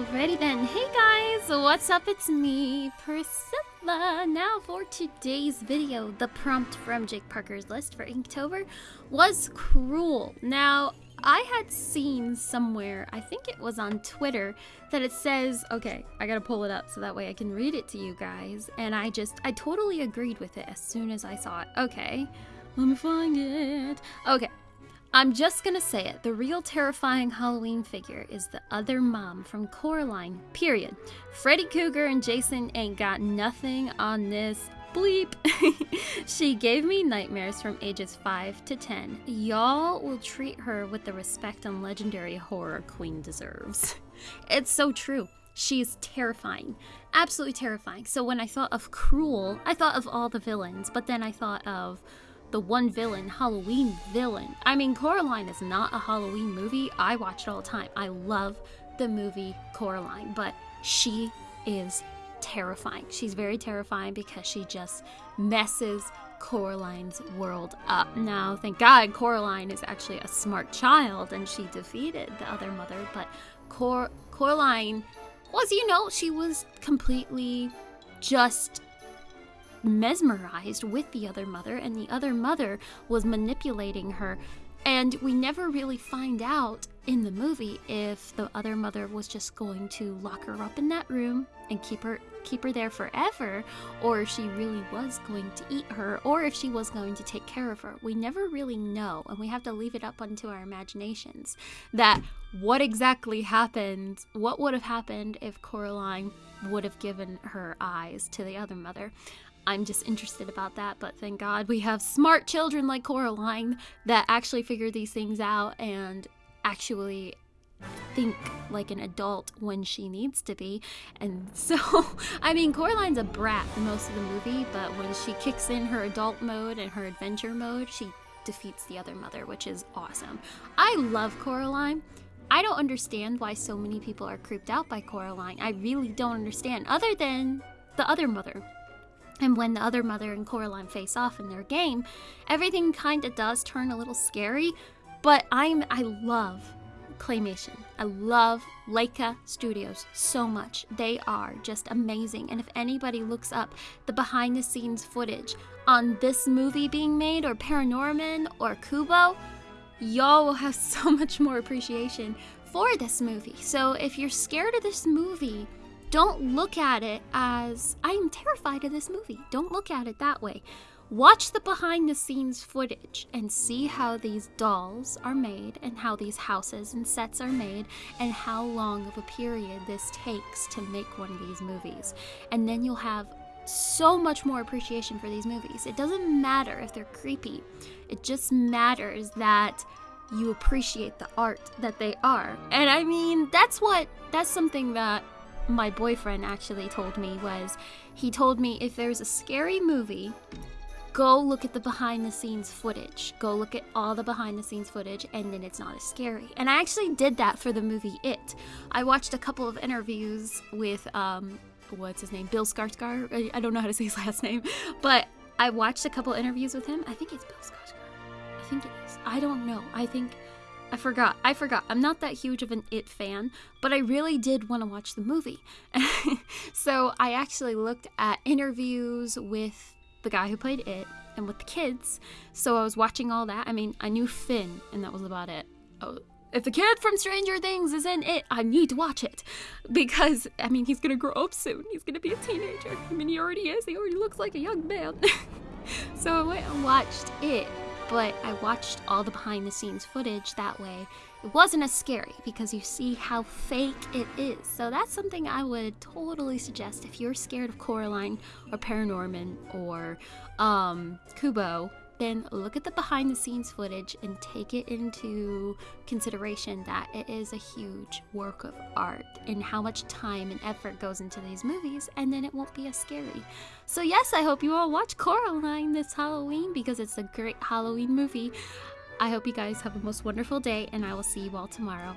Alrighty then. Hey guys, what's up? It's me, Priscilla. Now for today's video, the prompt from Jake Parker's list for Inktober was cruel. Now, I had seen somewhere, I think it was on Twitter, that it says, okay, I gotta pull it up so that way I can read it to you guys. And I just, I totally agreed with it as soon as I saw it. Okay, let me find it. Okay, I'm just gonna say it. The real terrifying Halloween figure is the other mom from Coraline, period. Freddy Krueger and Jason ain't got nothing on this bleep. she gave me nightmares from ages 5 to 10. Y'all will treat her with the respect and legendary horror queen deserves. It's so true. She is terrifying. Absolutely terrifying. So when I thought of Cruel, I thought of all the villains, but then I thought of the one villain, Halloween villain. I mean, Coraline is not a Halloween movie. I watch it all the time. I love the movie Coraline, but she is terrifying. She's very terrifying because she just messes Coraline's world up. Now, thank God, Coraline is actually a smart child and she defeated the other mother, but Cor- Coraline was, you know, she was completely just mesmerized with the other mother, and the other mother was manipulating her. And we never really find out in the movie if the other mother was just going to lock her up in that room and keep her keep her there forever or if she really was going to eat her or if she was going to take care of her. We never really know and we have to leave it up unto our imaginations that what exactly happened, what would have happened if Coraline would have given her eyes to the other mother. I'm just interested about that, but thank God we have smart children like Coraline that actually figure these things out and actually think like an adult when she needs to be. And so, I mean, Coraline's a brat for most of the movie, but when she kicks in her adult mode and her adventure mode, she defeats the other mother, which is awesome. I love Coraline. I don't understand why so many people are creeped out by Coraline. I really don't understand, other than the other mother. And when the other mother and Coraline face off in their game, everything kind of does turn a little scary. But I'm I love claymation. I love Laika Studios so much. They are just amazing. And if anybody looks up the behind the scenes footage on this movie being made or Paranorman or Kubo, y'all will have so much more appreciation for this movie. So if you're scared of this movie, don't look at it as I'm terrified of this movie. Don't look at it that way. Watch the behind the scenes footage and see how these dolls are made and how these houses and sets are made and how long of a period this takes to make one of these movies. And then you'll have so much more appreciation for these movies. It doesn't matter if they're creepy, it just matters that you appreciate the art that they are. And I mean, that's what, that's something that my boyfriend actually told me was he told me if there's a scary movie, go look at the behind the scenes footage. Go look at all the behind the scenes footage, and then it's not as scary. And I actually did that for the movie It. I watched a couple of interviews with, um, what's his name? Bill Skarsgård. I don't know how to say his last name, but I watched a couple interviews with him. I think it's Bill Skarsgård. I think it is. I don't know. I think I forgot. I forgot. I'm not that huge of an It fan, but I really did want to watch the movie. so I actually looked at interviews with the guy who played It and with the kids. So I was watching all that. I mean, I knew Finn, and that was about it. Oh, if the kid from Stranger Things is in it, I need to watch it. Because, I mean, he's gonna grow up soon. He's gonna be a teenager. I mean, he already is. He already looks like a young man. so I went and watched it but I watched all the behind the scenes footage that way. It wasn't as scary because you see how fake it is. So that's something I would totally suggest if you're scared of Coraline or Paranorman or um, Kubo then look at the behind the scenes footage and take it into consideration that it is a huge work of art and how much time and effort goes into these movies, and then it won't be as scary. So, yes, I hope you all watch Coraline this Halloween because it's a great Halloween movie. I hope you guys have a most wonderful day, and I will see you all tomorrow.